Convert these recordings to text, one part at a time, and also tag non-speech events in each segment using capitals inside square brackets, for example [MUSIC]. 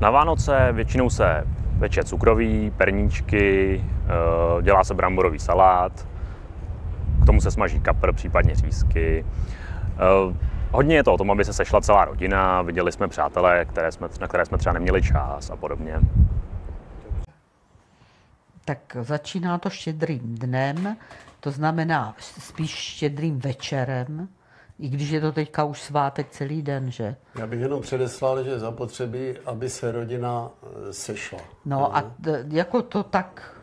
Na Vánoce většinou se peče cukroví, perníčky, eh, dělá se bramborový salát, k tomu se smaží kapr, případně řízky. Eh, hodně je to o tom, aby se sešla celá rodina, viděli jsme přátelé, které jsme, na které jsme třeba neměli čas a podobně. Tak začíná to štědrým dnem, to znamená spíš štědrým večerem, i když je to teďka už svátek celý den, že? Já bych jenom předeslal, že zapotřebí, aby se rodina eh, sešla. No a t- jako to tak,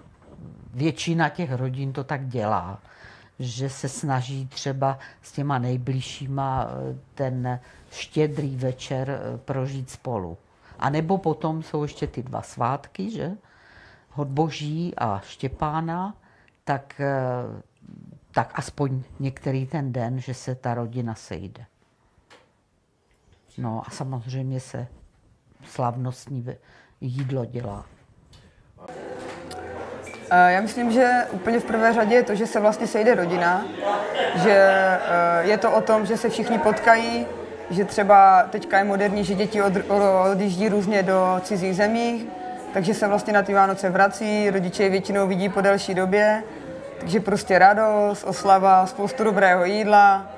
většina těch rodin to tak dělá, že se snaží třeba s těma nejbližšíma eh, ten štědrý večer eh, prožít spolu. A nebo potom jsou ještě ty dva svátky, že? Hodboží a Štěpána, tak, tak aspoň některý ten den, že se ta rodina sejde. No a samozřejmě se slavnostní jídlo dělá. Já myslím, že úplně v prvé řadě je to, že se vlastně sejde rodina, že je to o tom, že se všichni potkají, že třeba teďka je moderní, že děti od, odjíždí různě do cizích zemí, takže se vlastně na ty Vánoce vrací, rodiče je většinou vidí po delší době, takže prostě radost, oslava, spoustu dobrého jídla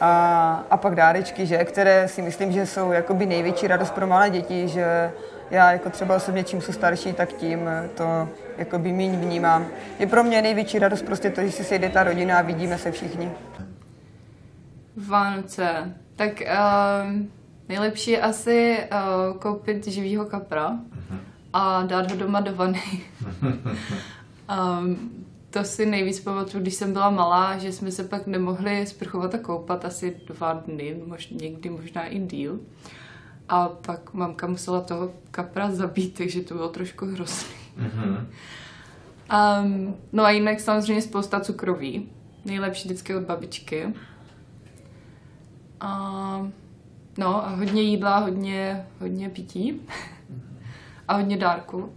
a, a pak dárečky, že, které si myslím, že jsou jakoby největší radost pro malé děti, že já jako třeba osobně čím jsou starší, tak tím to jakoby míň vnímám. Je pro mě největší radost prostě to, že si sejde ta rodina a vidíme se všichni. Vánoce. Tak uh, nejlepší je asi uh, koupit živýho kapra a dát ho doma do vany. um, [LAUGHS] to si nejvíc pamatuju, když jsem byla malá, že jsme se pak nemohli sprchovat a koupat asi dva dny, mož, někdy možná i díl. A pak mamka musela toho kapra zabít, takže to bylo trošku hrozný. Mm-hmm. Um, no a jinak samozřejmě spousta cukroví. Nejlepší vždycky od babičky. A, no a hodně jídla, hodně, hodně pití. a hodně dárku.